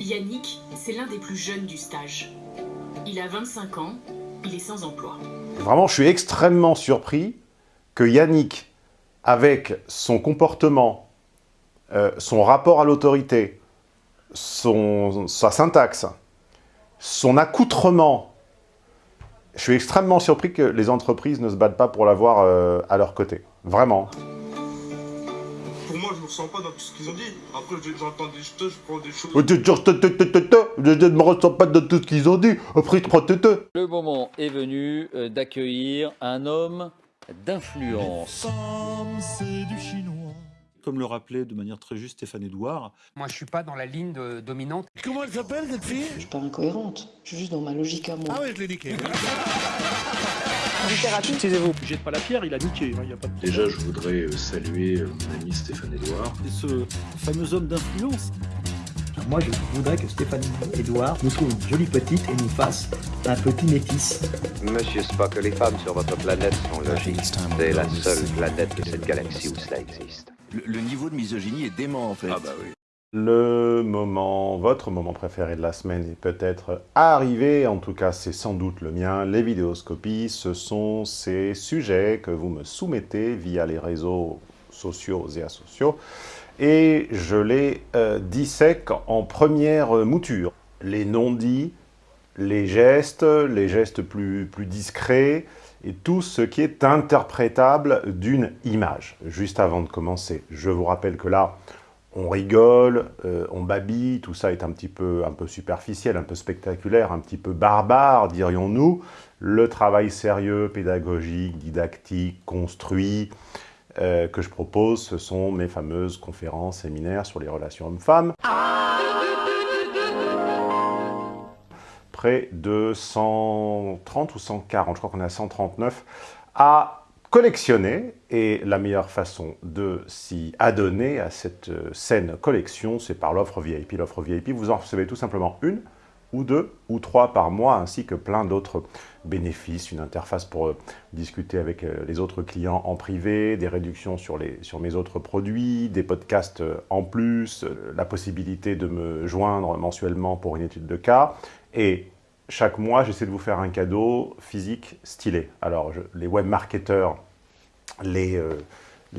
Yannick, c'est l'un des plus jeunes du stage. Il a 25 ans, il est sans emploi. Vraiment, je suis extrêmement surpris que Yannick, avec son comportement, euh, son rapport à l'autorité, sa syntaxe, son accoutrement, je suis extrêmement surpris que les entreprises ne se battent pas pour l'avoir euh, à leur côté. Vraiment. Ressens pas dans tout ce qu'ils ont dit. Après, j'entends des choses, je prends des choses. Je ne me ressens pas dans tout ce qu'ils ont dit. Après, je prends Le moment est venu euh, d'accueillir un homme d'influence. c'est du chinois. Comme le rappelait de manière très juste Stéphane Edouard. Moi, je suis pas dans la ligne de, dominante. Comment elle s'appelle, cette fille? Je suis pas incohérente. Je suis juste dans ma logique à moi. Ah ouais, je l'ai niqué. Littérature, excusez-vous. Jette pas la pierre, il a niqué. Hein, y a pas de... Déjà, je voudrais euh, saluer euh, mon ami Stéphane Edouard. Et ce fameux homme d'influence. Moi, je voudrais que Stéphane Edouard nous trouve une jolie petite et nous fasse un petit métis. Monsieur Spock, les femmes sur votre planète sont logiques. C'est la seule planète de cette galaxie où cela existe. Le, niveau de misogynie est dément, en fait. Ah bah oui. Le moment, votre moment préféré de la semaine est peut-être arrivé, en tout cas c'est sans doute le mien, les vidéoscopies, ce sont ces sujets que vous me soumettez via les réseaux sociaux et asociaux, et je les euh, dissèque en première mouture. Les non-dits, les gestes, les gestes plus, plus discrets, et tout ce qui est interprétable d'une image. Juste avant de commencer, je vous rappelle que là, on rigole, euh, on babille, tout ça est un petit peu, un peu superficiel, un peu spectaculaire, un petit peu barbare, dirions-nous. Le travail sérieux, pédagogique, didactique, construit, euh, que je propose, ce sont mes fameuses conférences, séminaires sur les relations hommes-femmes. De 130 ou 140, je crois qu'on est à 139, à collectionner, et la meilleure façon de s'y adonner à cette euh, saine collection, c'est par l'offre VIP. L'offre VIP, vous en recevez tout simplement une, ou deux, ou trois par mois, ainsi que plein d'autres bénéfices, une interface pour euh, discuter avec euh, les autres clients en privé, des réductions sur, les, sur mes autres produits, des podcasts en plus, la possibilité de me joindre mensuellement pour une étude de cas, et chaque mois, j'essaie de vous faire un cadeau physique stylé. Alors, les webmarketeurs, les, euh,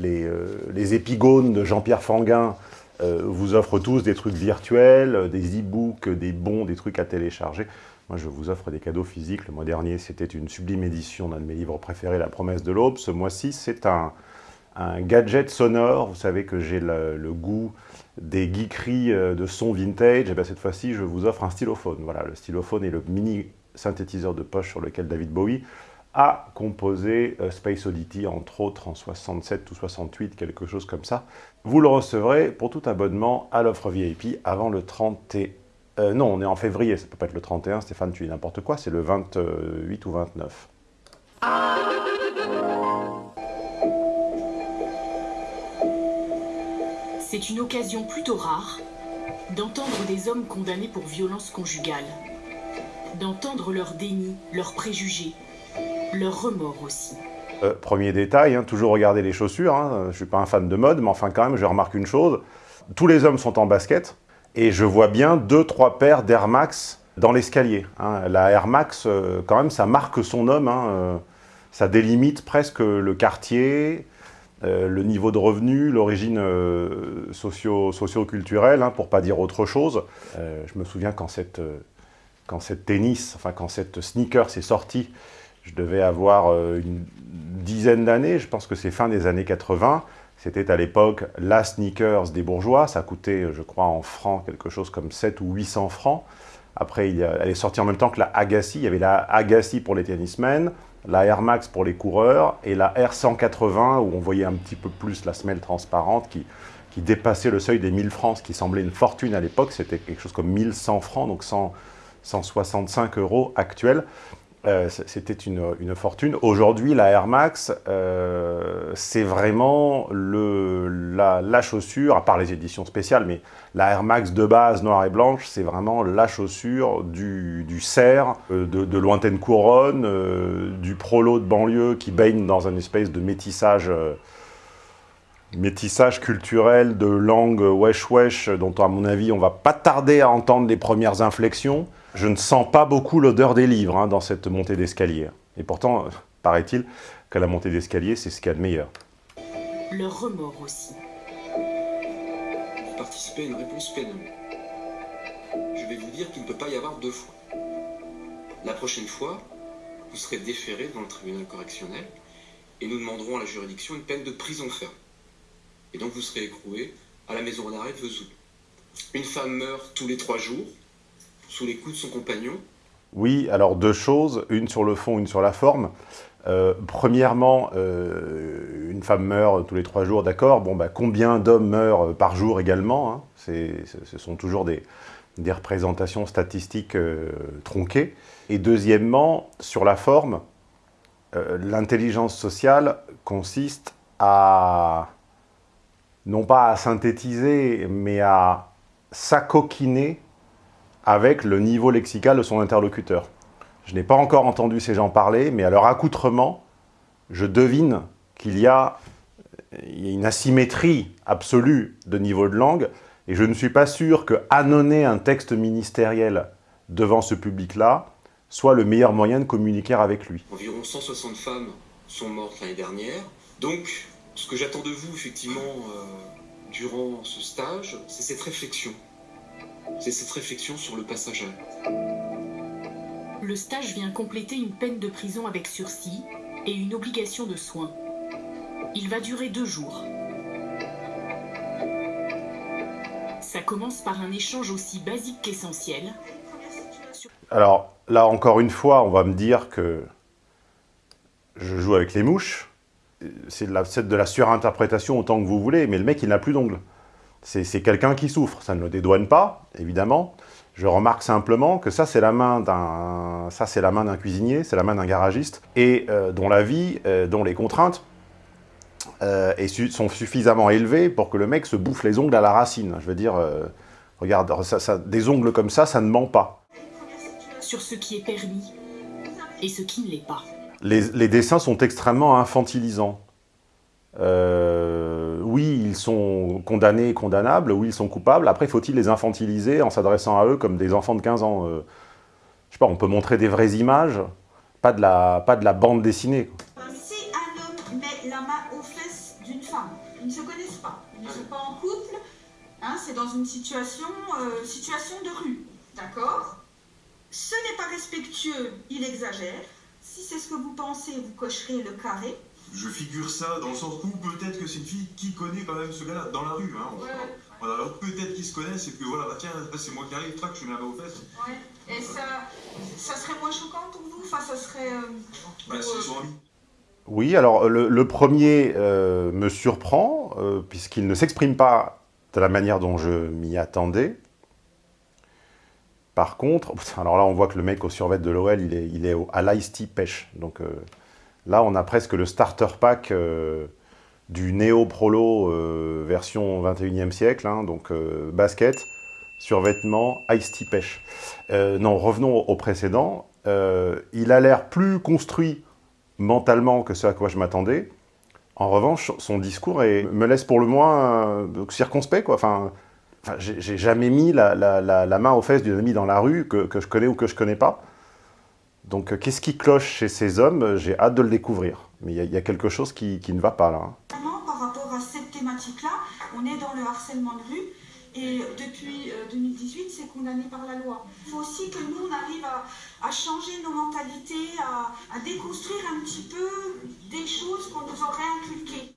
euh, les, épigones de Jean-Pierre Fanguin euh, vous offrent tous des trucs virtuels, des e-books, des bons, des trucs à télécharger. Moi, je vous offre des cadeaux physiques. Le mois dernier, c'était une sublime édition d'un de mes livres préférés, La promesse de l'aube. Ce mois-ci, c'est un, gadget sonore. Vous savez que j'ai le, goût des geekeries de son vintage. Et bien, cette fois-ci, je vous offre un stylophone. Voilà, le stylophone est le mini synthétiseur de poche sur lequel David Bowie a composé euh, Space Oddity, entre autres en 67 ou 68, quelque chose comme ça. Vous le recevrez pour tout abonnement à l'offre VIP avant le 30 et... Euh, non, on est en février, ça peut pas être le 31, Stéphane, tu dis n'importe quoi, c'est le 28 ou 29. C'est une occasion plutôt rare d'entendre des hommes condamnés pour violence conjugale, d'entendre leur déni, leurs préjugés, leur remords aussi. Euh, premier détail, hein, toujours regarder les chaussures. Hein. Je ne suis pas un fan de mode, mais enfin quand même, je remarque une chose. Tous les hommes sont en basket, et je vois bien deux, trois paires d'Air Max dans l'escalier. Hein. La Air Max, euh, quand même, ça marque son homme. Euh, ça délimite presque le quartier, le niveau de revenu, l'origine socio-culturelle, pour pour pas dire autre chose. je me souviens quand cette, quand cette tennis, enfin quand cette sneaker s'est sortie, je devais avoir euh, une dizaine d'années, je pense que c'est fin des années 80. C'était à l'époque la sneakers des bourgeois, ça coûtait, je crois, en francs, quelque chose comme 7 ou 800 francs. Après, elle est sortie en même temps que la Agassi. Il y avait la Agassi pour les tennismen, la Air Max pour les coureurs, et la R180, où on voyait un petit peu plus la semelle transparente qui, qui dépassait le seuil des 1000 francs, ce qui semblait une fortune à l'époque. C'était quelque chose comme 1100 francs, donc 165 euros actuels. Euh, c'était une, fortune. Aujourd'hui, la Air Max, euh, c'est vraiment la, chaussure, à part les éditions spéciales, mais la Air Max de base, noire et blanche, c'est vraiment la chaussure du, du cerf, euh, de, lointaine couronne, du prolo de banlieue qui baigne dans un espèce de métissage métissage culturel de langue wesh-wesh, dont à mon avis on va pas tarder à entendre les premières inflexions. Je ne sens pas beaucoup l'odeur des livres hein, dans cette montée d'escalier. Et pourtant, paraît-il qu'à la montée d'escalier, c'est ce qu'il y a de meilleur. Leur remords aussi. Vous participez à une réponse pénale. Je vais vous dire qu'il ne peut pas y avoir deux fois. La prochaine fois, vous serez déféré devant le tribunal correctionnel et nous demanderons à la juridiction une peine de prison ferme. Et donc vous serez écroué à la maison d'arrêt de Vesoul. Une femme meurt tous les trois jours sous les coups de son compagnon. Oui, alors deux choses, une sur le fond, une sur la forme. Euh, premièrement, euh, une femme meurt tous les trois jours, d'accord. Bon, bah, combien d'hommes meurent par jour également hein Ce sont toujours des, représentations statistiques euh, tronquées. Et deuxièmement, sur la forme, l'intelligence sociale consiste à, non pas à synthétiser, mais à s'acoquiner avec le niveau lexical de son interlocuteur. Je n'ai pas encore entendu ces gens parler, mais à leur accoutrement, je devine qu'il y a une asymétrie absolue de niveau de langue, et je ne suis pas sûr que annoncer un texte ministériel devant ce public-là soit le meilleur moyen de communiquer avec lui. Environ 160 femmes sont mortes l'année dernière. Donc, ce que j'attends de vous, effectivement, euh, durant ce stage, c'est cette réflexion. C'est cette réflexion sur le passage à Le stage vient compléter une peine de prison avec sursis et une obligation de soins. Il va durer deux jours. Ça commence par un échange aussi basique qu'essentiel. Alors, là, encore une fois, on va me dire que je joue avec les mouches. C'est de, la, de la surinterprétation autant que vous voulez, mais le mec, il n'a plus d'ongles. C'est quelqu'un qui souffre. Ça ne le dédouane pas, évidemment. Je remarque simplement que ça, c'est la main d'un ça c'est la main d'un cuisinier, c'est la main d'un garagiste, et euh, dont la vie, euh, dont les contraintes euh, sont suffisamment élevées pour que le mec se bouffe les ongles à la racine. Je veux dire, regarde, des ongles comme ça, ça ne ment pas. Sur ce qui est permis et ce qui ne l'est pas. Les, dessins sont extrêmement infantilisants. Euh, oui, ils sont condamnés et condamnables, oui, ils sont coupables. Après, faut-il les infantiliser en s'adressant à eux comme des enfants de 15 ans euh, Je sais pas, on peut montrer des vraies images, pas de la, pas de la bande dessinée. Si un homme met la main aux fesses d'une femme, ils ne se connaissent pas, ils ne sont pas en couple, hein, c'est dans une situation, euh, situation de rue, d'accord? Ce n'est pas respectueux, il exagère. Si c'est ce que vous pensez, vous cocherez le carré je figure ça dans le sens où peut-être que c'est une fille qui connaît quand même ce gars-là dans la rue. Hein, ouais. voilà, alors peut-être qu'ils se connaissent et que voilà, bah tiens, c'est moi qui arrive, trac, je mets la main aux fesses. Ouais. Et ça, ça serait moins choquant pour vous? Enfin, ça serait. Euh, bah, c'est son ami. Oui, alors le, le premier euh, me surprend, euh, puisqu'il ne s'exprime pas de la manière dont je m'y attendais. Par contre, alors là on voit que le mec au survêt de l'OL, il est, il est au, à l'Ice pêche. Donc euh, Là, on a presque le starter pack euh, du Neo Prolo euh, version 21e siècle, hein, donc basket, survêtement, ice tea pêche. non, revenons au précédent. il a l'air plus construit mentalement que ce à quoi je m'attendais. En revanche, son discours me laisse pour le moins circonspect. Quoi. Enfin, enfin j'ai jamais mis la, main aux fesses d'une amie dans la rue que, je connais ou que je connais pas. Donc, euh, qu'est-ce qui cloche chez ces hommes J'ai hâte de le découvrir. Mais il y, a quelque chose qui, ne va pas là. Hein. Par rapport à cette thématique-là, on est dans le harcèlement de rue. Et depuis euh, 2018, c'est condamné par la loi. Il faut aussi que nous, on arrive à, à changer nos mentalités, à, à, déconstruire un petit peu des choses qu'on nous aurait inculquées.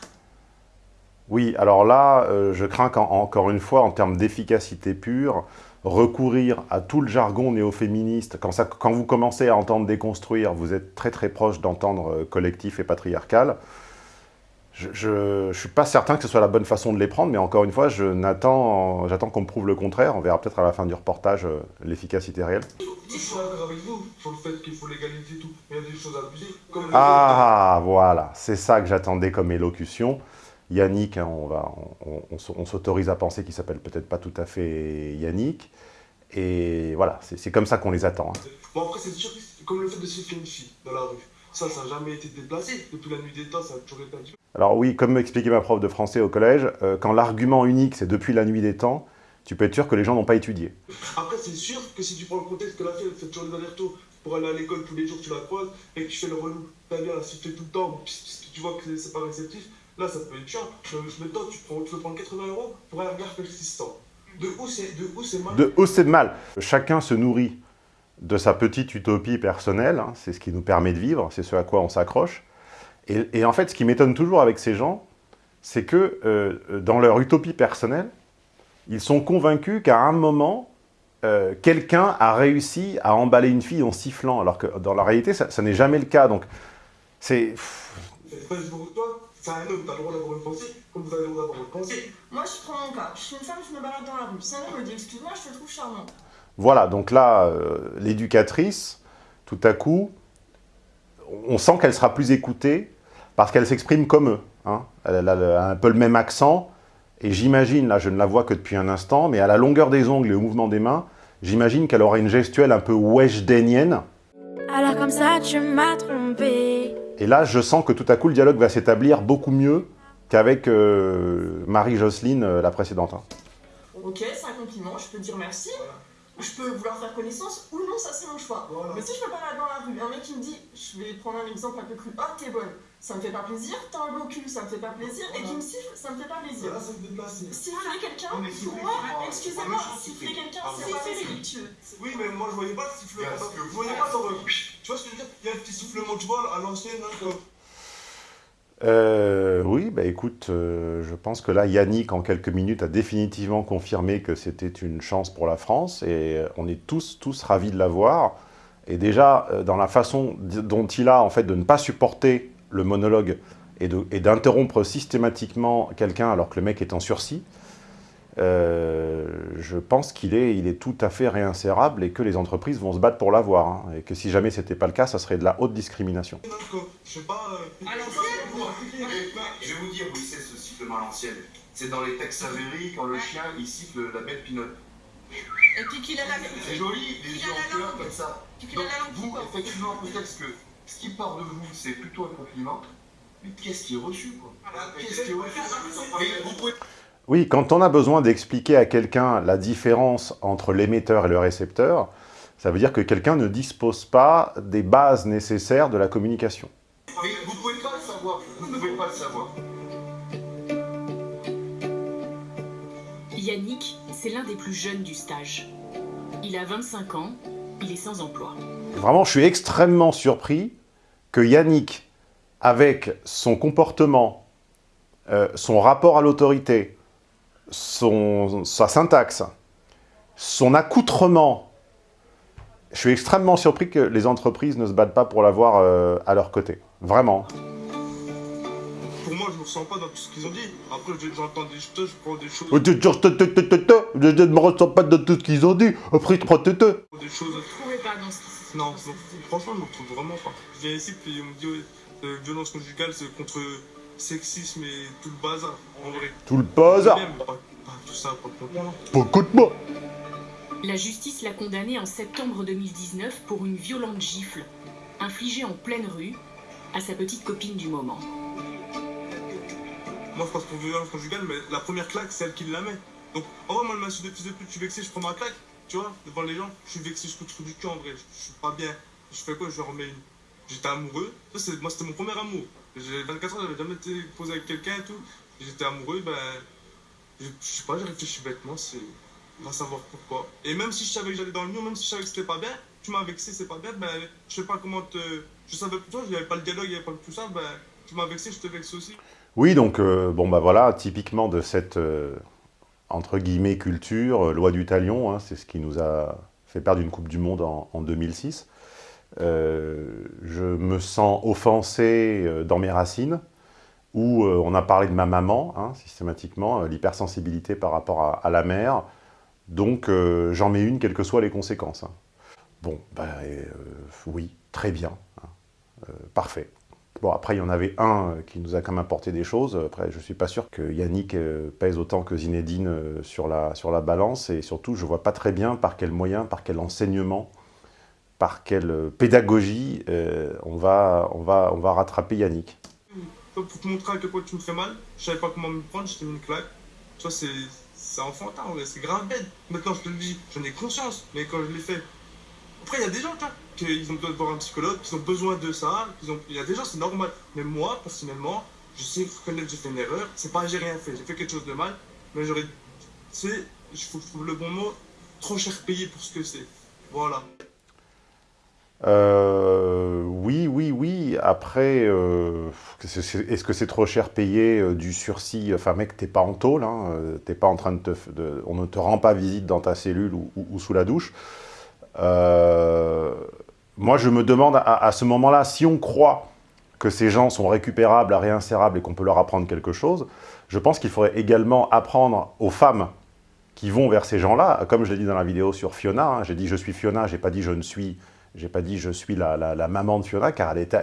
Oui, alors là, euh, je crains qu'encore une fois, en termes d'efficacité pure, recourir à tout le jargon néo-féministe, quand, quand, vous commencez à entendre déconstruire, vous êtes très très proche d'entendre euh, collectif et patriarcal. Je ne suis pas certain que ce soit la bonne façon de les prendre, mais encore une fois, j'attends qu'on me prouve le contraire. On verra peut-être à la fin du reportage euh, l'efficacité réelle. Ah, voilà, c'est ça que j'attendais comme élocution. Yannick, hein, on, va, on, on, on s'autorise à penser qu'il s'appelle peut-être pas tout à fait Yannick. Et voilà, c'est comme ça qu'on les attend. Hein. Bon après, c'est sûr, comme le fait de siffler une fille dans la rue. Ça, ça n'a jamais été déplacé. Depuis la nuit des temps, ça a toujours été un. Alors oui, comme m'expliquait ma prof de français au collège, euh, quand l'argument unique c'est depuis la nuit des temps, tu peux être sûr que les gens n'ont pas étudié. Après, c'est sûr que si tu prends le contexte que la fille, elle fait toujours les allers-retours pour aller à l'école tous les jours, tu la croises, et que tu fais le relou, t'as bien la siffler tout le temps, tu vois que c'est pas réceptif, là, ça peut être chiant. Je, je me tu, prends, tu veux prendre 80 euros pour un regard persistant. De où c'est mal De où c'est mal Chacun se nourrit de sa petite utopie personnelle, hein, c'est ce qui nous permet de vivre, c'est ce à quoi on s'accroche. Et, et, en fait, ce qui m'étonne toujours avec ces gens, c'est que euh, dans leur utopie personnelle, ils sont convaincus qu'à un moment, euh, quelqu'un a réussi à emballer une fille en sifflant, alors que dans la réalité, ça, ça n'est jamais le cas. Donc, c'est... C'est un homme, t'as le droit d'avoir une pensée, comme vous avez le droit d'avoir une pensée. Moi, je prends mon cas. Je suis une femme, je me balade dans la rue. C'est un homme me dit, excuse-moi, je te trouve charmant. Voilà, donc là, euh, l'éducatrice, tout à coup, on sent qu'elle sera plus écoutée parce qu'elle s'exprime comme eux. Hein. Elle, a un peu le même accent, et j'imagine, là je ne la vois que depuis un instant, mais à la longueur des ongles et au mouvement des mains, j'imagine qu'elle aura une gestuelle un peu weshdennienne. Alors comme ça tu m'as trompé. Et là je sens que tout à coup le dialogue va s'établir beaucoup mieux qu'avec euh, Marie-Jocelyne, euh, la précédente. Hein. Ok, c'est un compliment, je peux dire merci je peux vouloir faire connaissance ou non, ça c'est mon choix. Mais si je me balade dans la rue, un mec qui me dit, je vais prendre un exemple un peu cru, oh t'es bonne, ça me fait pas plaisir, t'as un beau cul, ça me fait pas plaisir, et qui me siffle, ça me fait pas plaisir. Siffler quelqu'un, pour moi, excusez-moi, siffler quelqu'un, c'est pas respectueux. Oui, mais moi je voyais pas le sifflement. Je voyais pas ton. Tu vois ce que je veux dire? Il y a un petit sifflement, tu vois, à l'ancienne, comme. Euh, oui, bah écoute, euh, je pense que là, Yannick, en quelques minutes, a définitivement confirmé que c'était une chance pour la France, et euh, on est tous, tous ravis de la voir. Et déjà, euh, dans la façon dont il a, en fait, de ne pas supporter le monologue et d'interrompre systématiquement quelqu'un alors que le mec est en sursis, euh, je pense qu'il est, il est tout à fait réinsérable et que les entreprises vont se battre pour l'avoir. Hein, et que si jamais ce n'était pas le cas, ça serait de la haute discrimination. Je vais vous dire où c'est ce sifflement à l'ancienne. C'est dans les textes Savéry quand le chien il siffle la bête pinote. Et puis qu'il a la C'est joli, les yeux en cœur comme ça. Donc vous, effectivement, peut-être que ce qui part de vous, c'est plutôt un compliment. Mais qu'est-ce qui est reçu, quoi Qu'est-ce qui est reçu vous pouvez... Oui, quand on a besoin d'expliquer à quelqu'un la différence entre l'émetteur et le récepteur, ça veut dire que quelqu'un ne dispose pas des bases nécessaires de la communication. Mais vous ne pouvez pas le savoir, vous ne pouvez pas le savoir. Yannick, c'est l'un des plus jeunes du stage. Il a 25 ans, il est sans emploi. Vraiment, je suis extrêmement surpris que Yannick, avec son comportement, euh, son rapport à l'autorité, son, sa syntaxe, son accoutrement. Je suis extrêmement surpris que les entreprises ne se battent pas pour l'avoir euh, à leur côté. Vraiment. Pour moi, je ne me ressens pas dans tout ce qu'ils ont dit. Après, j'entends des choses, je prends des choses... Je ne me ressens pas dans tout ce qu'ils ont dit. Après, je prends des choses... Non, franchement, je ne me retrouve vraiment pas. Je viens ici, puis on me dit, ouais, violence conjugale, c'est contre sexisme et tout le bazar, en vrai. Tout le bazar Tout ça, moi La justice l'a condamné en septembre 2019 pour une violente gifle, infligée en pleine rue, à sa petite copine du moment. Moi, je passe pour violence conjugale, mais la première claque, c'est elle qui la met. Donc, en vrai, moi, le massif de fils de pute, je suis vexé, je prends ma claque, tu vois, devant les gens, je suis vexé, je coup du cul, en vrai, je, suis pas bien. Je fais quoi Je remets une. J'étais amoureux, moi, c'était mon premier amour. J'ai 24 ans, j'avais jamais été posé avec quelqu'un et tout. J'étais amoureux, ben. Je, sais pas, j'ai réfléchi bêtement, c'est. On va savoir pourquoi. Et même si je savais que j'allais dans le mur, même si je savais que c'était pas bien, tu m'as vexé, c'est pas bien, ben. Je sais pas comment te. Je savais pas, il n'y avait pas le dialogue, il n'y avait pas tout ça, ben. Tu m'as vexé, je te vexe aussi. Oui, donc, euh, bon, bah voilà, typiquement de cette. Euh, entre guillemets, culture, euh, loi du talion, hein, c'est ce qui nous a fait perdre une Coupe du Monde en, en 2006. Euh, je me sens offensé euh, dans mes racines, où on a parlé de ma maman, hein, systématiquement, l'hypersensibilité par rapport à, la mère, donc j'en mets une, quelles que soient les conséquences. Hein. Bon, ben oui, très bien, parfait. Bon, après, il y en avait un qui nous a quand même apporté des choses. Après, je ne suis pas sûr que Yannick pèse autant que Zinedine sur la, sur la balance. Et surtout, je ne vois pas très bien par quel moyen, par quel enseignement par quelle pédagogie euh, on, va, rattraper Yannick Pour te montrer à quel point tu me fais mal, je savais pas comment me prendre, je t'ai mis une claque. Vois, c'est enfantin, c'est grave bête. Maintenant, je te le dis, j'en ai conscience, mais quand je l'ai fait. Après, il y a des gens, qui ont besoin de voir un psychologue, qui ont besoin de ça. Il y a des gens, c'est normal. Mais moi, personnellement, je sais reconnaître que j'ai fait une erreur. C'est pas j'ai rien fait, j'ai fait quelque chose de mal, mais j'aurais. Tu je trouve le bon mot, trop cher payé pour ce que c'est. Voilà. Euh, oui, oui, oui. Après, euh, est-ce que c'est trop cher payé euh, du sursis? Enfin, mec, t'es pas en tôle, hein, t'es pas en train de te... On ne te rend pas visite dans ta cellule ou sous la douche. Euh, moi, je me demande à, ce moment-là, si on croit que ces gens sont récupérables, réinsérables et qu'on peut leur apprendre quelque chose, je pense qu'il faudrait également apprendre aux femmes qui vont vers ces gens-là, comme je l'ai dit dans la vidéo sur Fiona, hein, j'ai dit je suis Fiona, j'ai pas dit je ne suis j'ai pas dit je suis la, maman de Fiona, car elle est,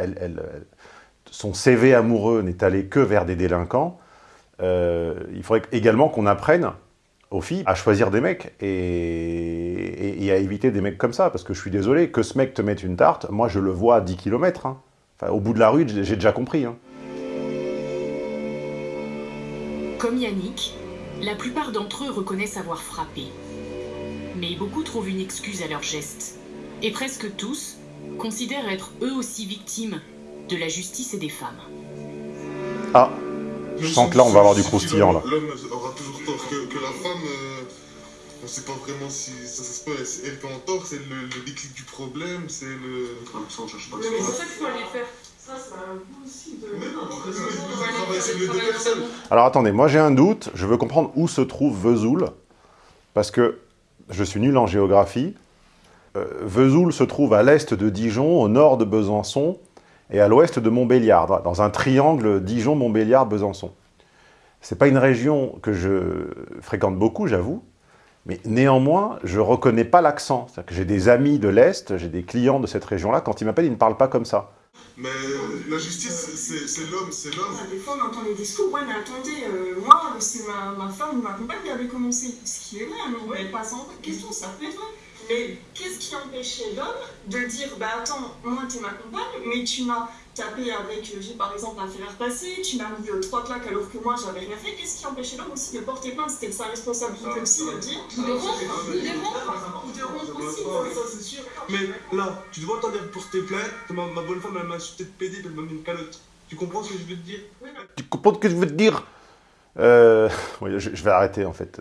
son CV amoureux n'est allé que vers des délinquants. Euh, il faudrait également qu'on apprenne aux filles à choisir des mecs et, et, et, à éviter des mecs comme ça. Parce que je suis désolé, que ce mec te mette une tarte, moi je le vois à 10 km. Hein. Enfin, au bout de la rue, j'ai déjà compris. Hein. Comme Yannick, la plupart d'entre eux reconnaissent avoir frappé. Mais beaucoup trouvent une excuse à leurs gestes et presque tous considèrent être eux aussi victimes de la justice et des femmes. Ah, je sens que là on va avoir du croustillant là. L'homme aura toujours tort que, que la femme, euh, on sait pas vraiment si ça, ça se passe, elle qui en tort, c'est le, le, déclic du problème, c'est le... Ça, on cherche pas mais c'est ça qu'il faut aller faire. Ça, c'est un coup aussi de... Mais non, c'est deux personnes. Alors attendez, moi j'ai un doute, je veux comprendre où se trouve Vesoul, parce que je suis nul en géographie, euh, Vesoul se trouve à l'est de Dijon, au nord de Besançon et à l'ouest de Montbéliard, dans un triangle Dijon-Montbéliard-Besançon. Ce n'est pas une région que je fréquente beaucoup, j'avoue, mais néanmoins, je ne reconnais pas l'accent. J'ai des amis de l'Est, j'ai des clients de cette région-là, quand ils m'appellent, ils ne parlent pas comme ça. Mais la justice, c'est l'homme, c'est l'homme. Des fois, on entend les discours, ouais, mais attendez, euh, moi, c'est ma, ma femme ou ma compagne qui avait commencé. Ce qui est vrai, mais on ne pas sans question, ça être vrai. Mais qu'est-ce qui empêchait l'homme de dire Bah attends, moi t'es ma compagne, mais tu m'as tapé avec, j'ai par exemple un fer à repasser, tu m'as mis euh, trois claques alors que moi j'avais rien fait. Qu'est-ce qui empêchait l'homme aussi de porter plainte? C'était sa responsabilité aussi de dire Ou de rompre, de rompre, de rompre aussi. Ça c'est sûr. Mais là, tu dois t'en porter plainte. Ma, ma bonne femme elle m'a insulté de pédé, elle m'a mis une calotte. Tu comprends ce que je veux te dire? Tu comprends ce que je veux te dire? Euh, oui, je, je, vais arrêter en fait.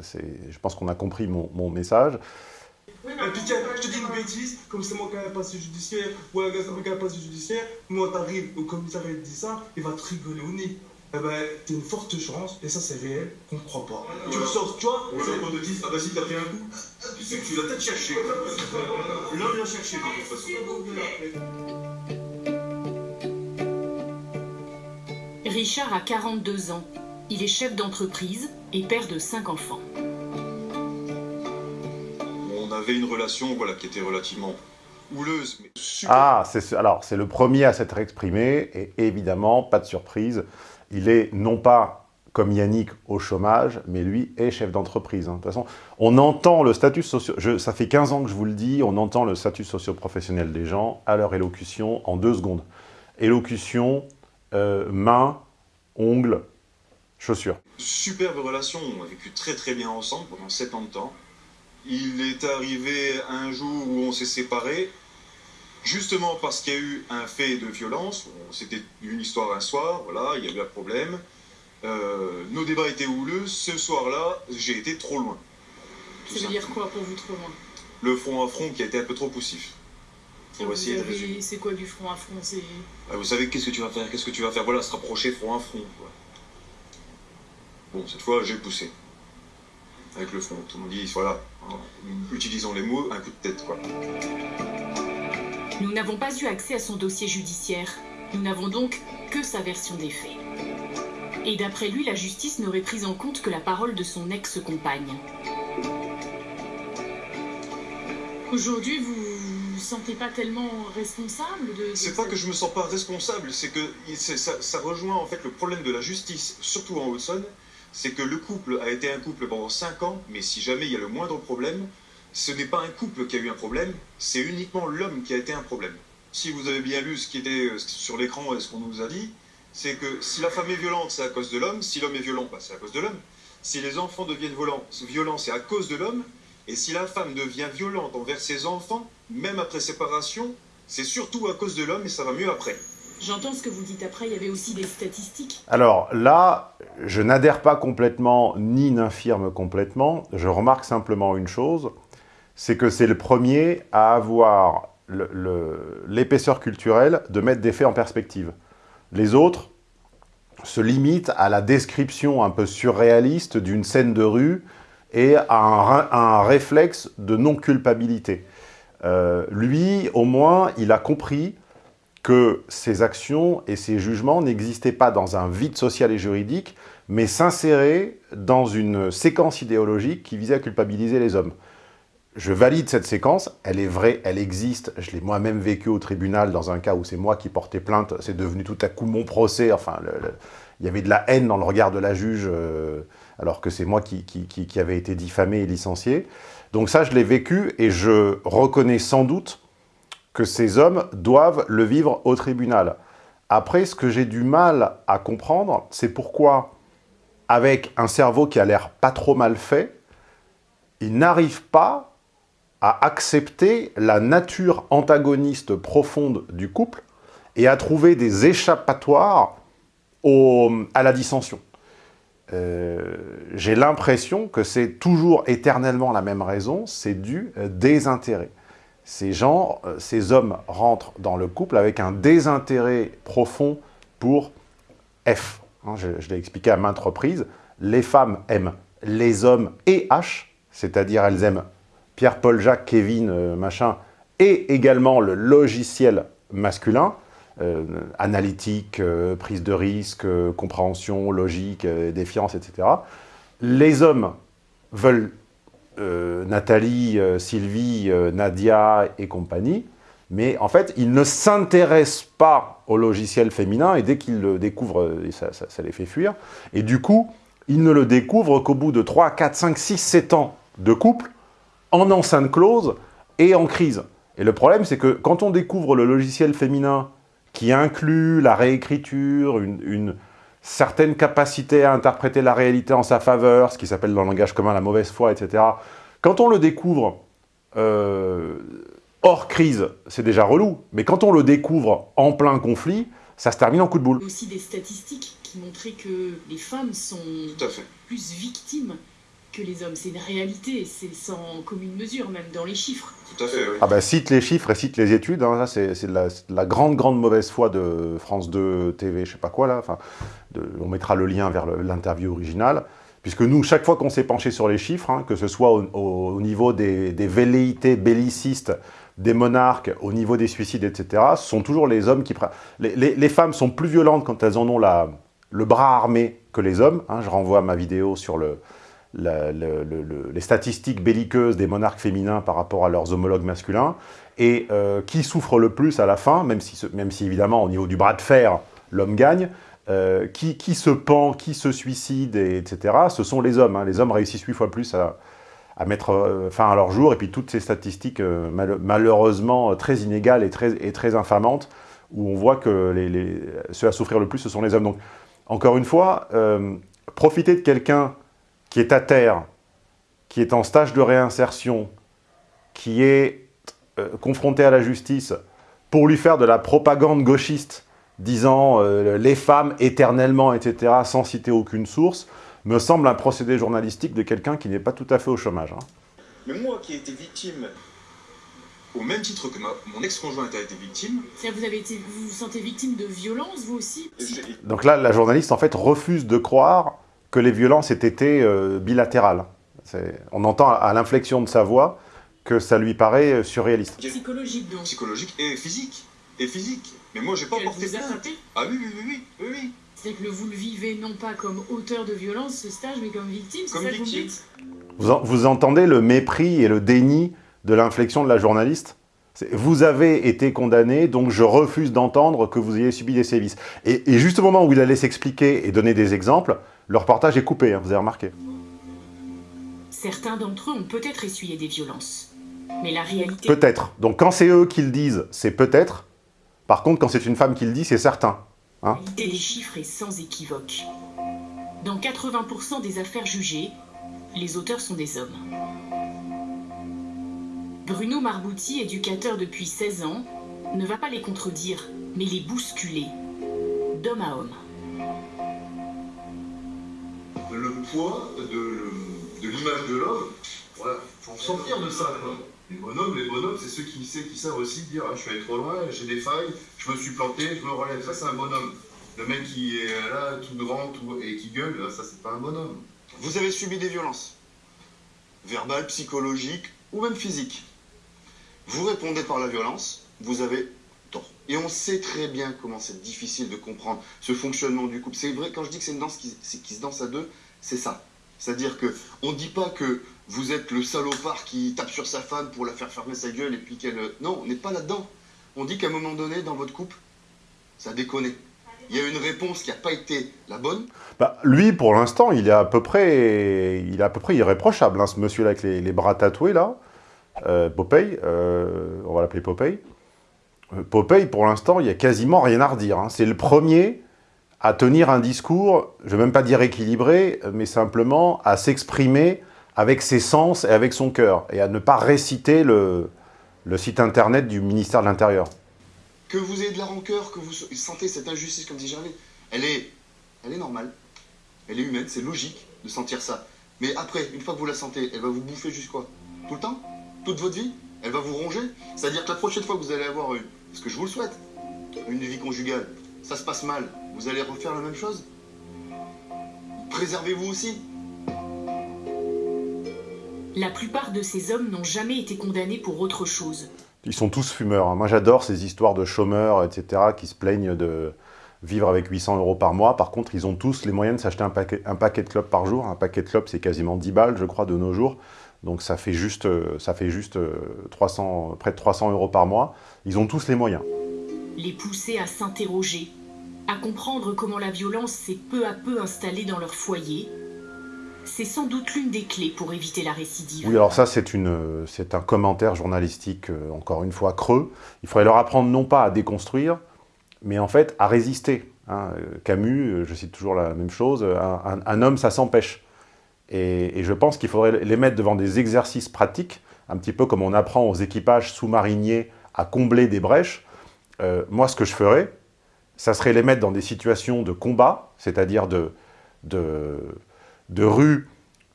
Je pense qu'on a compris mon, mon message. Oui, et puis tiens, je te dis une bêtise, comme c'est moi qui ai un passé judiciaire, ou un gars qui a un passé judiciaire, moi t'arrives au commissariat et te dit ça, il va te rigoler au nez. Eh ben, t'as une forte chance, et ça c'est réel, qu'on ne croit pas. Tu le sors, tu vois On te dit, ah vas-y, t'as pris un coup. Tu sais que tu l'as peut-être cherché. L'homme l'a cherché de toute façon. Richard a 42 ans. Il est chef d'entreprise et père de 5 enfants avait une relation voilà, qui était relativement houleuse. Mais ah, c'est alors c'est le premier à s'être exprimé, et évidemment, pas de surprise, il est non pas comme Yannick au chômage, mais lui est chef d'entreprise. Hein. De toute façon, on entend le statut socio... Je, ça fait 15 ans que je vous le dis, on entend le statut socio-professionnel des gens à leur élocution en deux secondes. Élocution, euh, main, ongles, chaussures. Superbe relation, on a vécu très très bien ensemble pendant 7 ans de temps. Il est arrivé un jour où on s'est séparés, justement parce qu'il y a eu un fait de violence. C'était une histoire un soir, voilà, il y a eu un problème. Euh, nos débats étaient houleux. Ce soir-là, j'ai été trop loin. Ça veut dire quoi pour vous trop loin? Le front à front qui a été un peu trop poussif. C'est quoi du front à front? Ah, Vous savez qu'est-ce que tu vas faire? Qu'est-ce que tu vas faire? Voilà, se rapprocher front à front. Quoi. Bon, cette fois, j'ai poussé avec le front. Tout le monde dit, voilà, utilisons les mots, un coup de tête, quoi. Nous n'avons pas eu accès à son dossier judiciaire. Nous n'avons donc que sa version des faits. Et d'après lui, la justice n'aurait pris en compte que la parole de son ex-compagne. Aujourd'hui, vous vous sentez pas tellement responsable de... de c'est pas que je me sens pas responsable, c'est que ça, ça rejoint en fait le problème de la justice, surtout en Haute-Saône, c'est que le couple a été un couple pendant 5 ans, mais si jamais il y a le moindre problème, ce n'est pas un couple qui a eu un problème, c'est uniquement l'homme qui a été un problème. Si vous avez bien lu ce qui était sur l'écran et ce qu'on nous a dit, c'est que si la femme est violente, c'est à cause de l'homme. Si l'homme est violent, bah, c'est à cause de l'homme. Si les enfants deviennent violents, violents c'est à cause de l'homme. Et si la femme devient violente envers ses enfants, même après séparation, c'est surtout à cause de l'homme et ça va mieux après. J'entends ce que vous dites après, il y avait aussi des statistiques. Alors là, je n'adhère pas complètement, ni n'infirme complètement. Je remarque simplement une chose, c'est que c'est le premier à avoir l'épaisseur culturelle de mettre des faits en perspective. Les autres se limitent à la description un peu surréaliste d'une scène de rue et à un, réflexe de non-culpabilité. Euh, lui, au moins, il a compris que ses actions et ses jugements n'existaient pas dans un vide social et juridique, mais s'inséraient dans une séquence idéologique qui visait à culpabiliser les hommes. Je valide cette séquence, elle est vraie, elle existe, je l'ai moi-même vécu au tribunal dans un cas où c'est moi qui portais plainte, c'est devenu tout à coup mon procès, enfin, il y avait de la haine dans le regard de la juge, euh, alors que c'est moi qui, qui, qui, avait été diffamé et licencié. Donc ça, je l'ai vécu et je reconnais sans doute que ces hommes doivent le vivre au tribunal. Après, ce que j'ai du mal à comprendre, c'est pourquoi, avec un cerveau qui a l'air pas trop mal fait, ils n'arrivent pas à accepter la nature antagoniste profonde du couple et à trouver des échappatoires à la dissension. Euh, j'ai l'impression que c'est toujours éternellement la même raison, c'est du désintérêt ces gens, euh, ces hommes rentrent dans le couple avec un désintérêt profond pour F. Hein, je, l'ai expliqué à maintes reprises, les femmes aiment les hommes et H, c'est-à-dire elles aiment Pierre, Paul, Jacques, Kevin, euh, machin, et également le logiciel masculin, euh, analytique, prise de risque, compréhension, logique, défiance, etc. Les hommes veulent euh, Nathalie, euh, Sylvie, euh, Nadia et compagnie, mais en fait, ils ne s'intéressent pas au logiciel féminin, et dès qu'ils le découvrent, ça, les fait fuir. Et du coup, ils ne le découvrent qu'au bout de 3, 4, 5, 6, 7 ans de couple, en enceinte close et en crise. Et le problème, c'est que quand on découvre le logiciel féminin qui inclut la réécriture, une certaines capacités à interpréter la réalité en sa faveur, ce qui s'appelle dans le langage commun la mauvaise foi, etc. Quand on le découvre euh, hors crise, c'est déjà relou, mais quand on le découvre en plein conflit, ça se termine en coup de boule. Il y a aussi des statistiques qui montraient que les femmes sont plus victimes que les hommes. C'est une réalité, c'est sans commune mesure, même dans les chiffres. Tout à fait, oui. Ah bah, cite les chiffres et cite les études, hein. c'est de, la, grande, grande mauvaise foi de France 2 TV, je sais pas quoi là, enfin, on mettra le lien vers l'interview originale, puisque nous, chaque fois qu'on s'est penché sur les chiffres, hein, que ce soit au, niveau des, des, velléités bellicistes, des monarques, au niveau des suicides, etc., ce sont toujours les hommes qui... Les, les, femmes sont plus violentes quand elles en ont la, le bras armé que les hommes. Hein. je renvoie à ma vidéo sur le, les statistiques belliqueuses des monarques féminins par rapport à leurs homologues masculins, et euh, qui souffre le plus à la fin, même si, même si évidemment au niveau du bras de fer, l'homme gagne, euh, qui, qui, se pend, qui se suicide, etc., ce sont les hommes. Hein. Les hommes réussissent huit fois plus à, à mettre euh, fin à leur jour, et puis toutes ces statistiques malheureusement très inégales et très, et très infamantes, où on voit que ceux à souffrir le plus, ce sont les hommes. Donc, encore une fois, profiter de quelqu'un qui est à terre, qui est en stage de réinsertion, qui est euh, confronté à la justice, pour lui faire de la propagande gauchiste, disant euh, les femmes éternellement, etc., sans citer aucune source, me semble un procédé journalistique de quelqu'un qui n'est pas tout à fait au chômage. Hein. Mais moi qui ai été victime, au même titre que mon ex-conjointe a été victime... Vous, avez été, vous vous sentez victime de violence, vous aussi? Donc là, la journaliste, en fait, refuse de croire que les violences aient été euh, bilatérales. On entend à l'inflexion de sa voix que ça lui paraît euh, surréaliste. Psychologique donc. Psychologique et physique. Et physique. Mais moi j'ai pas porté plainte. Ah oui, oui, oui, oui, oui. C'est que vous le vivez non pas comme auteur de violence, ce stage, mais comme victime, c'est ça victime. vous, vous entendez le mépris et le déni de l'inflexion de la journaliste vous avez été condamné, donc je refuse d'entendre que vous ayez subi des sévices. Et, et, juste au moment où il allait s'expliquer et donner des exemples, le reportage est coupé, hein, vous avez remarqué. Certains d'entre eux ont peut-être essuyé des violences. Mais la réalité... Peut-être. Donc quand c'est eux qui le disent, c'est peut-être. Par contre, quand c'est une femme qui le dit, c'est certain. Hein La qualité des chiffres est sans équivoque. Dans 80% des affaires jugées, les auteurs sont des hommes. Bruno Marbouti, éducateur depuis 16 ans, ne va pas les contredire, mais les bousculer, d'homme à homme. Le poids de, l'image de l'homme, voilà, faut en sortir de ça. Quoi. Les bonhommes, les bonhommes, c'est ceux qui, savent, qui savent aussi dire ah, je suis allé trop loin, j'ai des failles, je me suis planté, je me relève. Ça, c'est un bonhomme. Le mec qui est là, tout grand tout, et qui gueule, ça, c'est pas un bonhomme. Vous avez subi des violences, verbales, psychologiques ou même physiques. Vous répondez par la violence, vous avez. Et on sait très bien comment c'est difficile de comprendre ce fonctionnement du couple. C'est vrai, quand je dis que c'est une danse qui, se danse à deux, c'est ça. C'est-à-dire que on dit pas que vous êtes le salopard qui tape sur sa femme pour la faire fermer sa gueule et puis qu'elle... Non, on n'est pas là-dedans. On dit qu'à un moment donné, dans votre couple, ça a déconné. Il y a une réponse qui n'a pas été la bonne. Bah, lui, pour l'instant, il est à peu près, il est à peu près irréprochable, hein, ce monsieur-là avec les, les, bras tatoués, là. Euh, Popeye, euh, on va l'appeler Popeye. Euh, Popeye, pour l'instant, il n'y a quasiment rien à redire. Hein. C'est le premier à tenir un discours, je ne vais même pas dire équilibré, mais simplement à s'exprimer avec ses sens et avec son cœur, et à ne pas réciter le, site internet du ministère de l'Intérieur. Que vous ayez de la rancœur, que vous sentez cette injustice, comme dit Gervais, elle est, elle est normale, elle est humaine, c'est logique de sentir ça. Mais après, une fois que vous la sentez, elle va vous bouffer jusqu'à Tout le temps? Toute votre vie? Elle va vous ronger? C'est-à-dire que la prochaine fois que vous allez avoir une, parce que je vous le souhaite, une vie conjugale, ça se passe mal, vous allez refaire la même chose? Préservez-vous aussi la plupart de ces hommes n'ont jamais été condamnés pour autre chose. Ils sont tous fumeurs. Hein. Moi, j'adore ces histoires de chômeurs, etc., qui se plaignent de vivre avec 800 euros par mois. Par contre, ils ont tous les moyens de s'acheter un paquet, un paquet de clopes par jour. Un paquet de clopes, c'est quasiment 10 balles, je crois, de nos jours. Donc ça fait juste, ça fait juste 300, près de 300 euros par mois. Ils ont tous les moyens. Les pousser à s'interroger, à comprendre comment la violence s'est peu à peu installée dans leur foyer, c'est sans doute l'une des clés pour éviter la récidive. Oui, alors ça, c'est un commentaire journalistique, euh, encore une fois, creux. Il faudrait leur apprendre non pas à déconstruire, mais en fait à résister. Hein. Camus, euh, je cite toujours la même chose, un, un homme, ça s'empêche. Et, je pense qu'il faudrait les mettre devant des exercices pratiques, un petit peu comme on apprend aux équipages sous-mariniers à combler des brèches. Euh, moi, ce que je ferais, ça serait les mettre dans des situations de combat, c'est-à-dire de, de de rue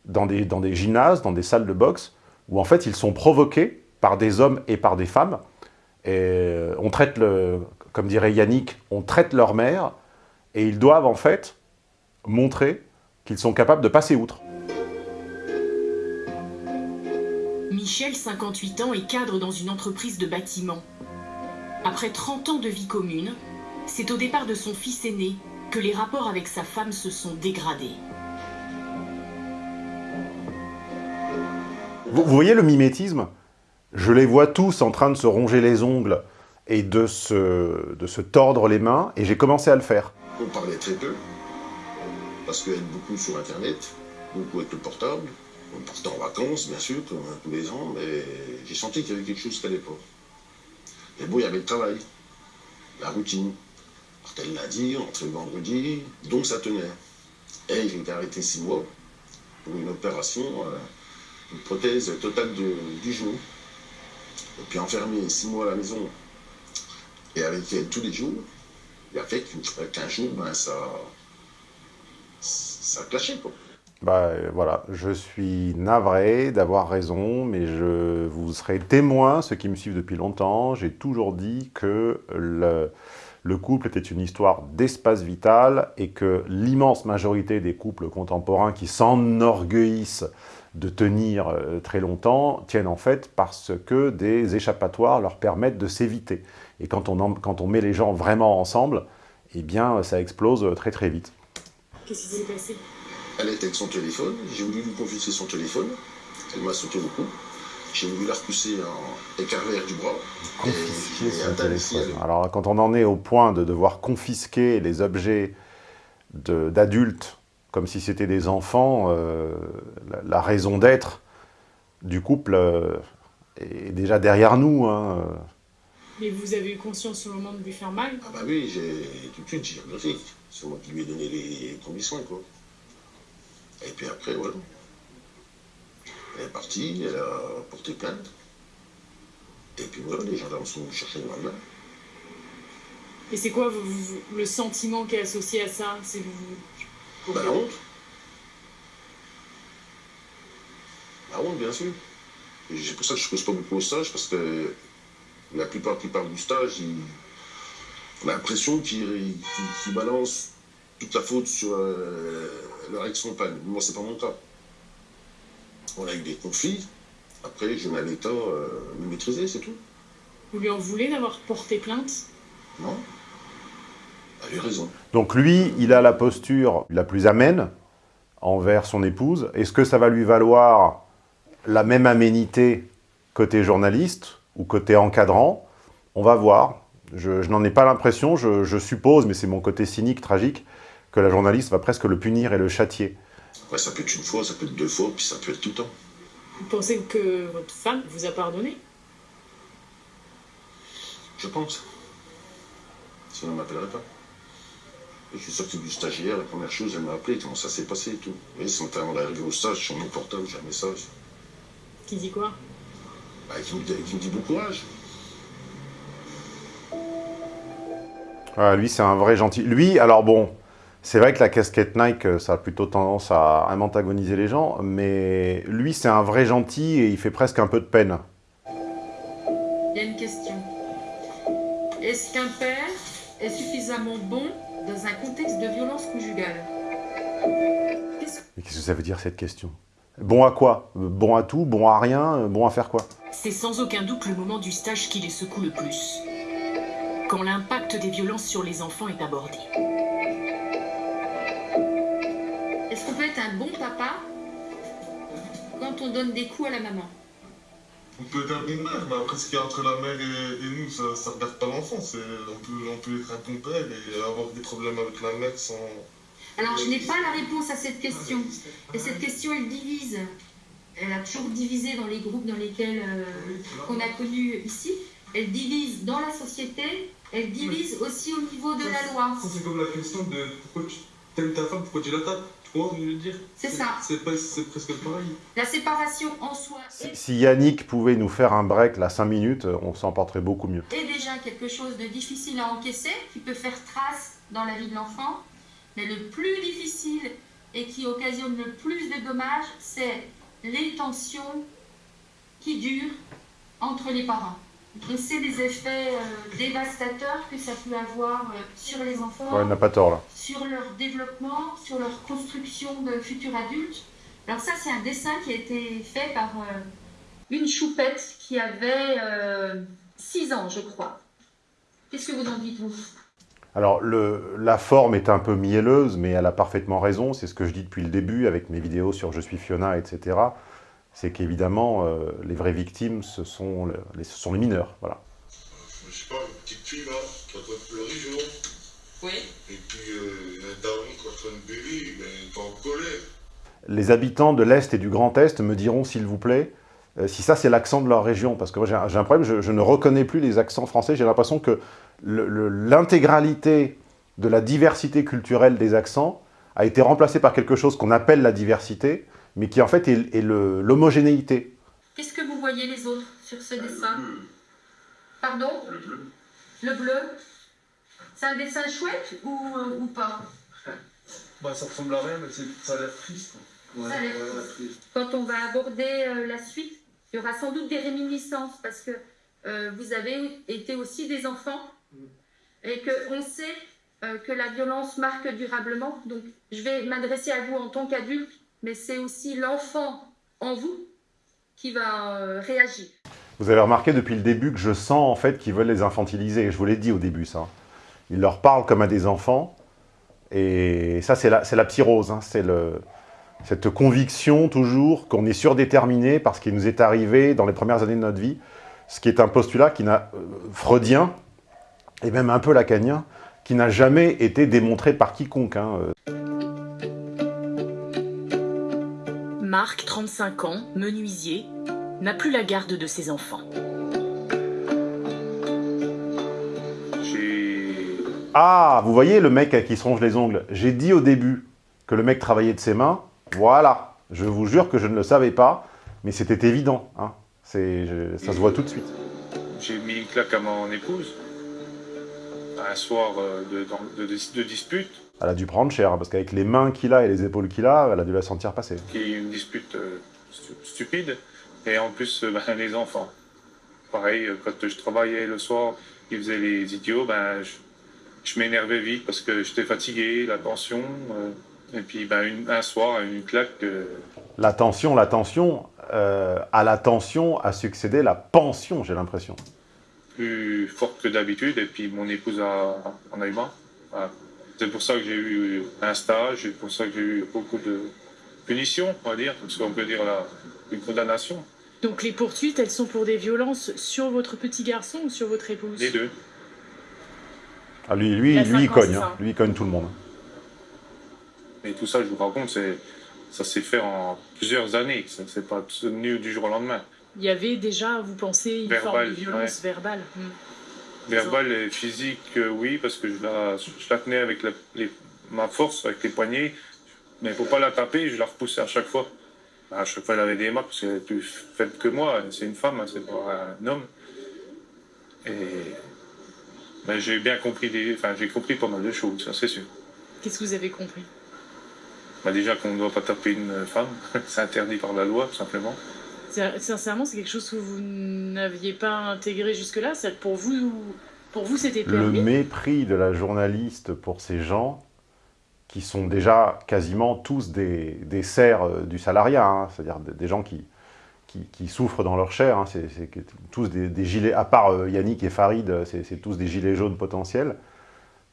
dans des, dans des gymnases, dans des salles de boxe, où en fait ils sont provoqués par des hommes et par des femmes. Et euh, on traite, le, comme dirait Yannick, on traite leur mère, et ils doivent en fait montrer qu'ils sont capables de passer outre. Michel, 58 ans, est cadre dans une entreprise de bâtiment. Après 30 ans de vie commune, c'est au départ de son fils aîné que les rapports avec sa femme se sont dégradés. Vous, voyez le mimétisme? Je les vois tous en train de se ronger les ongles et de se, de se tordre les mains, et j'ai commencé à le faire. On parlait très peu, parce qu'il y a beaucoup sur Internet, beaucoup avec le portable. On partait en vacances, bien sûr, comme tous les ans, mais j'ai senti qu'il y avait quelque chose qui n'allait pas. Et bon, il y avait le travail, la routine. Partait le lundi, entrait le vendredi, donc ça tenait. Et il été arrêté six mois pour une opération. Euh, une prothèse totale du genou. Et puis enfermé six mois à la maison et avec elle tous les jours, il a fait qu'un jour, ben, ça, ça a clashé. Quoi. Bah voilà, je suis navré d'avoir raison, mais je vous serai témoin, ceux qui me suivent depuis longtemps, j'ai toujours dit que le, le couple était une histoire d'espace vital et que l'immense majorité des couples contemporains qui s'enorgueillissent de tenir euh, très longtemps tiennent en fait parce que des échappatoires leur permettent de s'éviter. Et quand on, quand on met les gens vraiment ensemble, eh bien ça explose très très vite. Qu'est-ce qui s'est passé? Elle était avec son téléphone, j'ai voulu lui confisquer son téléphone, elle m'a sauté le cou. J'ai voulu la repousser en écarvère du bras. Confisquer son téléphone. Alors quand on en est au point de devoir confisquer les objets d'adultes comme si c'était des enfants, euh, la, la, raison d'être du couple euh, est déjà derrière nous. Hein. Mais vous avez eu conscience au moment de lui faire mal? Ah bah oui, j'ai tout de suite, j'ai regretté. C'est moi qui lui ai donné les premiers soins, quoi. Et puis après, voilà. Elle est partie, elle a porté plainte. Et puis voilà, les gendarmes sont chercher le lendemain. Et c'est quoi vous- vous- le sentiment qui est associé à ça? C'est vous... Bah la honte. La honte, bien sûr. C'est pour ça que je ne pose pas beaucoup au stage, parce que la plupart qui parlent du stage, ils... on a l'impression qu'ils balancent toute la faute sur euh, leur ex-compagne. Moi, c'est pas mon cas. On a eu des conflits. Après, je mets à l'état euh, me maîtriser, c'est tout. Vous lui en voulez d'avoir porté plainte? Non Elle a eu raison. Donc lui, il a la posture la plus amène envers son épouse. Est-ce que ça va lui valoir la même aménité côté journaliste ou côté encadrant? On va voir. Je, je n'en ai pas l'impression, je, je suppose, mais c'est mon côté cynique, tragique, que la journaliste va presque le punir et le châtier. Ouais, ça peut être une fois, ça peut être deux fois, puis ça peut être tout le temps. Vous pensez que votre femme vous a pardonné? Je pense. Sinon, on ne m'appellerait pas. Et je suis sorti du stagiaire, la première chose, elle m'a appelé, comment ça s'est passé et tout. Vous voyez, ce matin, avant d'arriver au stage, sur mon portable, j'ai un message Qui dit quoi? Bah, qui, me, dit- qui me dit bon courage. Ah, lui, c'est un vrai gentil. Lui, alors bon, c'est vrai que la casquette Nike, euh, ça a plutôt tendance à, à antagoniser les gens, mais lui, c'est un vrai gentil et il fait presque un peu de peine. Il y a une question. Est-ce qu'un père est suffisamment bon dans un contexte de violence conjugale? Qu'est-ce que ça veut dire, cette question? Bon à quoi? Bon à tout Bon à rien Bon à faire quoi? C'est sans aucun doute le moment du stage qui les secoue le plus. Quand l'impact des violences sur les enfants est abordé. Qu'on peut être un bon papa quand on donne des coups à la maman On peut être un bon père, mais après, ce qu'il y a entre la mère et, et nous, ça ne regarde pas l'enfant. On peut, on peut être un bon père et avoir des problèmes avec la mère sans. Alors, je n'ai pas la réponse à cette question. Et cette question, elle divise. Elle a toujours divisé dans les groupes dans lesquels euh, qu'on a connus ici. Elle divise dans la société. Elle divise aussi au niveau de la loi. Ça, c'est comme la question de pourquoi tu t'aimes ta femme, pourquoi tu la tapes. Je veux dire C'est ça. C'est presque pareil. La séparation en soi est, Si Yannick pouvait nous faire un break, là, 5 minutes, on s'en porterait beaucoup mieux. est déjà quelque chose de difficile à encaisser, qui peut faire trace dans la vie de l'enfant. Mais le plus difficile et qui occasionne le plus de dommages, c'est les tensions qui durent entre les parents. On sait les effets euh, dévastateurs que ça peut avoir euh, sur les enfants, Ouais, il n'a pas tort, là. sur leur développement, sur leur construction de futurs adultes. Alors ça, c'est un dessin qui a été fait par euh, une choupette qui avait 6 ans, je crois. Qu'est-ce que vous en dites, vous? Alors, le, la forme est un peu mielleuse, mais elle a parfaitement raison. C'est ce que je dis depuis le début avec mes vidéos sur Je suis Fiona, etc. C'est qu'évidemment, euh, les vraies victimes, ce sont, le- les, ce sont les mineurs. Voilà. Je sais pas, une petite fille là, qui est en train de pleurer, je vois. Oui. Et puis euh, un daron qui est en train de bébé, mais il est en colère. Les habitants de l'Est et du Grand Est me diront, s'il vous plaît, euh, si ça c'est l'accent de leur région. Parce que moi j'ai un, problème, je, je ne reconnais plus les accents français. J'ai l'impression que l'intégralité de la diversité culturelle des accents a été remplacée par quelque chose qu'on appelle la diversité, mais qui en fait est, l'homogénéité. Qu'est-ce que vous voyez les autres sur ce dessin Pardon Le bleu. Le bleu C'est un dessin chouette ou, euh, ou pas Bah, ça ressemble à rien, mais ça a l'air triste. Ça a l'air triste. Quand on va aborder euh, la suite, il y aura sans doute des réminiscences parce que euh, vous avez été aussi des enfants et qu'on sait euh, que la violence marque durablement. Donc, je vais m'adresser à vous en tant qu'adulte, mais c'est aussi l'enfant en vous qui va euh, réagir. Vous avez remarqué depuis le début que je sens en fait qu'ils veulent les infantiliser. Je vous l'ai dit au début ça. Ils leur parlent comme à des enfants. Et ça c'est la, la psyrose. hein. C'est cette conviction toujours qu'on est surdéterminé par ce qui nous est arrivé dans les premières années de notre vie. Ce qui est un postulat qui n'a, euh, freudien, et même un peu lacanien, qui n'a jamais été démontré par quiconque. hein. Marc, 35 ans, menuisier, n'a plus la garde de ses enfants. Ah, vous voyez le mec qui se ronge les ongles J'ai dit au début que le mec travaillait de ses mains. Voilà, je vous jure que je ne le savais pas, mais c'était évident. Hein. Je, ça se voit tout de suite. J'ai mis une claque à mon épouse, un soir euh, de, de, de, dispute. Elle a dû prendre cher, parce qu'avec les mains qu'il a et les épaules qu'il a, elle a dû la sentir passer. Qui une dispute euh, stupide, et en plus, euh, ben, les enfants. Pareil, quand je travaillais le soir, ils faisaient les idiots, ben, je, m'énervais vite parce que j'étais fatigué, la tension. et puis ben, un soir, une claque. La tension, la tension, euh, à la tension a succédé la pension, j'ai l'impression. Plus forte que d'habitude, et puis mon épouse a, en a eu marre. C'est pour ça que j'ai eu un stage, c'est pour ça que j'ai eu beaucoup de punitions, on va dire, parce qu'on peut dire la, une condamnation. Donc les poursuites, elles sont pour des violences sur votre petit garçon ou sur votre épouse? Les deux. Ah, lui, lui, lui, il cogne, hein. lui, il cogne tout le monde. Et tout ça, je vous raconte, c'est ça s'est fait en plusieurs années, ça ne s'est pas tenu du jour au lendemain. Il y avait déjà, vous pensez, une forme de violence verbale hmm. Verbale et physique, euh, oui, parce que je la, je la tenais avec ma force, avec les poignets, mais pour pas la taper, je la repoussais à chaque fois. À chaque fois, elle avait des marques, parce qu'elle est plus faible que moi, c'est une femme, hein, c'est pas un homme. Et ben, j'ai bien compris, des... enfin, j'ai compris pas mal de choses, ça c'est sûr. Qu'est-ce que vous avez compris? Bah déjà qu'on ne doit pas taper une femme, c'est interdit par la loi, tout simplement. Sincèrement, c'est quelque chose que vous n'aviez pas intégré jusque-là Pour vous, pour vous c'était permis Le mépris de la journaliste pour ces gens qui sont déjà quasiment tous des, des serfs euh, du salariat, hein. c'est-à-dire des gens qui, qui, souffrent dans leur chair, hein. c'est tous des, gilets, à part euh, Yannick et Farid, c'est tous des gilets jaunes potentiels,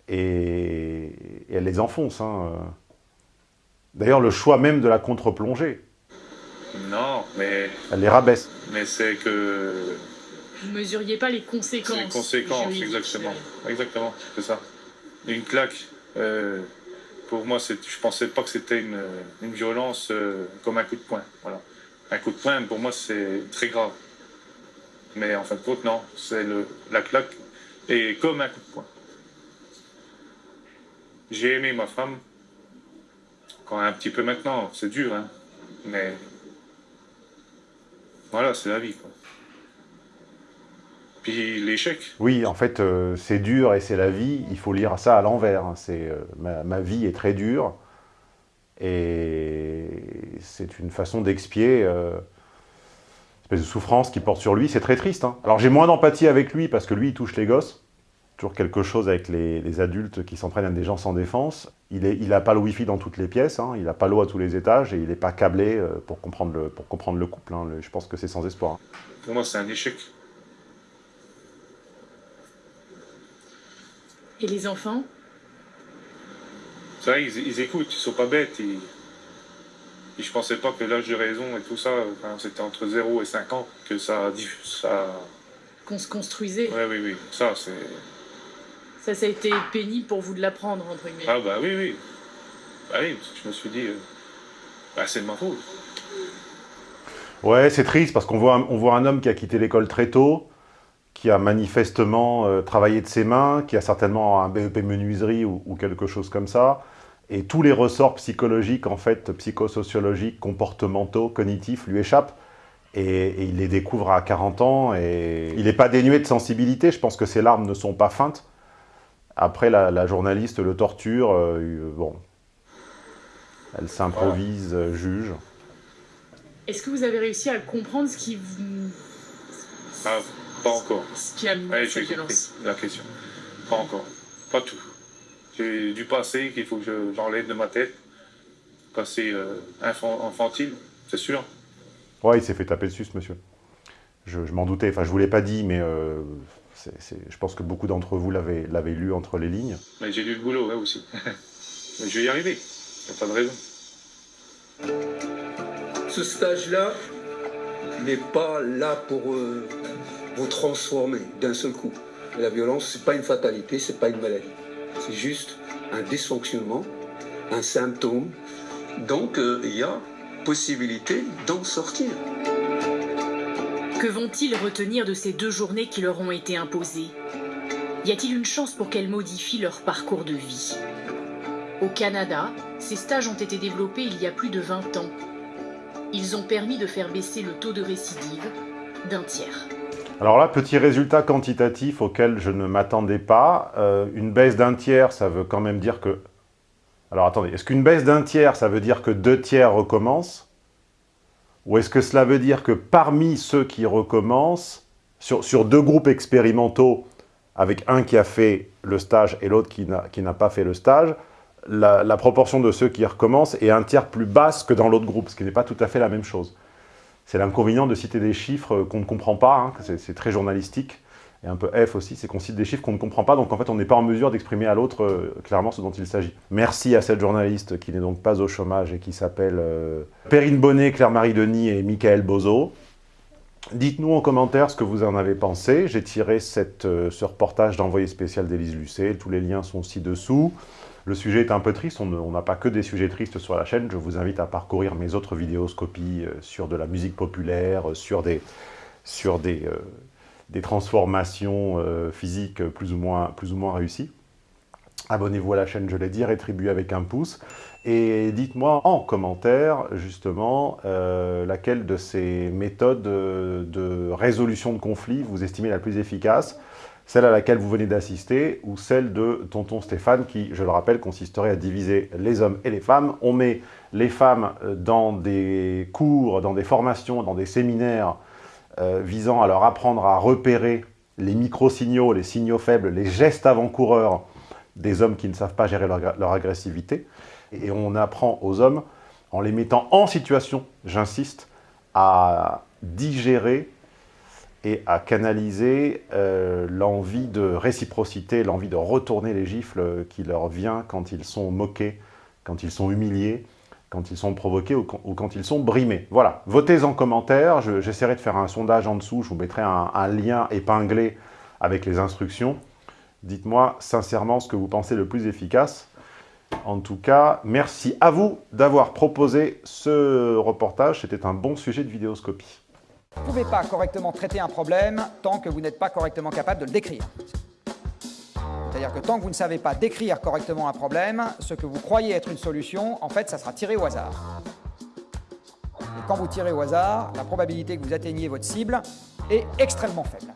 et, et elle les enfonce. Hein. Euh. D'ailleurs, le choix même de la contre-plongée. Non, mais... Elle les rabaisse. Mais c'est que... Vous ne mesuriez pas les conséquences. Les conséquences, exactement. Exactement, c'est ça. Une claque, euh, pour moi, je ne pensais pas que c'était une, violence euh, comme un coup de poing. Voilà. Un coup de poing, pour moi, c'est très grave. Mais en fin de compte, non. C'est la claque et comme un coup de poing. J'ai aimé ma femme, quand un petit peu maintenant, c'est dur, hein. Mais voilà, c'est la vie. Puis l'échec. Oui, en fait, euh, c'est dur et c'est la vie. Il faut lire ça à l'envers. Hein. Euh, ma, vie est très dure et c'est une façon d'expier euh, espèce de souffrance qui porte sur lui. C'est très triste. Hein. Alors j'ai moins d'empathie avec lui parce que lui, il touche les gosses toujours quelque chose avec les, adultes qui s'entraînent à des gens sans défense. Il n'a il pas le wifi dans toutes les pièces, hein. il n'a pas l'eau à tous les étages et il n'est pas câblé euh, pour comprendre le, pour comprendre le couple. Hein. Je pense que c'est sans espoir. Pour moi, c'est un échec. Et les enfants? Ça, ils, ils, écoutent, ils sont pas bêtes. Ils... ne je pensais pas que l'âge de raison et tout ça, c'était entre 0 et 5 ans que ça... ça... Qu'on se construisait. Oui, oui, oui. Ça, c'est... Ça, ça a été pénible pour vous de l'apprendre, entre guillemets. Ah bah oui, oui. Bah oui, parce que je me suis dit, euh, bah, c'est de ma faute. Ouais, c'est triste, parce qu'on voit, on voit un homme qui a quitté l'école très tôt, qui a manifestement euh, travaillé de ses mains, qui a certainement un BEP menuiserie ou, ou, quelque chose comme ça, et tous les ressorts psychologiques, en fait, psychosociologiques, comportementaux, cognitifs, lui échappent, et, et il les découvre à 40 ans, et il n'est pas dénué de sensibilité, je pense que ses larmes ne sont pas feintes, après, la, journaliste le torture, euh, bon, elle s'improvise euh, juge. Est-ce que vous avez réussi à comprendre ce qui vous... Ah, pas encore. Ce qui a mis cette violence? La question. Pas encore. Pas tout. J'ai du passé qu'il faut que j'enlève de ma tête. Passé euh, infantile, c'est sûr. Ouais, il s'est fait taper dessus, ce monsieur. Je, m'en doutais. Enfin, je vous l'ai pas dit, mais je pense que beaucoup d'entre vous l'avaient lu entre les lignes. Mais j'ai lu le boulot, ouais, aussi. Mais je vais y arriver, il n'y a pas de raison. Ce stage-là n'est pas là pour euh, vous transformer d'un seul coup. La violence, ce n'est pas une fatalité, ce n'est pas une maladie. C'est juste un dysfonctionnement, un symptôme. Donc, euh, il y a possibilité d'en sortir. Que vont-ils retenir de ces deux journées qui leur ont été imposées? Y a-t-il une chance pour qu'elles modifient leur parcours de vie? Au Canada, ces stages ont été développés il y a plus de 20 ans. Ils ont permis de faire baisser le taux de récidive d'un tiers. Alors là, petit résultat quantitatif auquel je ne m'attendais pas. Euh, une baisse d'un tiers, ça veut quand même dire que... Alors attendez, est-ce qu'une baisse d'un tiers, ça veut dire que deux tiers recommencent? Ou est-ce que cela veut dire que parmi ceux qui recommencent, sur, sur deux groupes expérimentaux, avec un qui a fait le stage et l'autre qui n'a pas fait le stage, la, proportion de ceux qui recommencent est un tiers plus basse que dans l'autre groupe, ce qui n'est pas tout à fait la même chose. C'est l'inconvénient de citer des chiffres qu'on ne comprend pas, hein, c'est très journalistique, et un peu F aussi, c'est qu'on cite des chiffres qu'on ne comprend pas, donc en fait on n'est pas en mesure d'exprimer à l'autre euh, clairement ce dont il s'agit. Merci à cette journaliste qui n'est donc pas au chômage et qui s'appelle euh, Perrine Bonnet, Claire-Marie Denis et Michael Bozo. Dites-nous en commentaire ce que vous en avez pensé. J'ai tiré euh, ce reportage d'envoyé spécial d'Élise Lucet, tous les liens sont ci-dessous. Le sujet est un peu triste, on n'a pas que des sujets tristes sur la chaîne. Je vous invite à parcourir mes autres vidéoscopies sur de la musique populaire, sur des, sur des, des transformations physiques plus ou, moins, plus ou moins réussies. Abonnez-vous à la chaîne, je l'ai dit, rétribuez avec un pouce. Et dites-moi en commentaire, justement, laquelle de ces méthodes de résolution de conflits vous estimez la plus efficace? Celle à laquelle vous venez d'assister, ou celle de tonton Stéphane, qui, je le rappelle, consisterait à diviser les hommes et les femmes. On met les femmes euh, dans des cours, dans des formations, dans des séminaires euh, visant à leur apprendre à repérer les micro-signaux, les signaux faibles, les gestes avant-coureurs des hommes qui ne savent pas gérer leur, agressivité. Et on apprend aux hommes, en les mettant en situation, j'insiste, à digérer et à canaliser euh, l'envie de réciprocité, l'envie de retourner les gifles qui leur vient quand ils sont moqués, quand ils sont humiliés, quand ils sont provoqués ou quand, ils sont brimés. Voilà, votez en commentaire, j'essaierai de faire un sondage en dessous, je vous mettrai un, un lien épinglé avec les instructions. Dites-moi sincèrement ce que vous pensez le plus efficace. En tout cas, merci à vous d'avoir proposé ce reportage, c'était un bon sujet de vidéoscopie. Vous ne pouvez pas correctement traiter un problème tant que vous n'êtes pas correctement capable de le décrire. C'est-à-dire que tant que vous ne savez pas décrire correctement un problème, ce que vous croyez être une solution, en fait, ça sera tiré au hasard. Et quand vous tirez au hasard, la probabilité que vous atteigniez votre cible est extrêmement faible.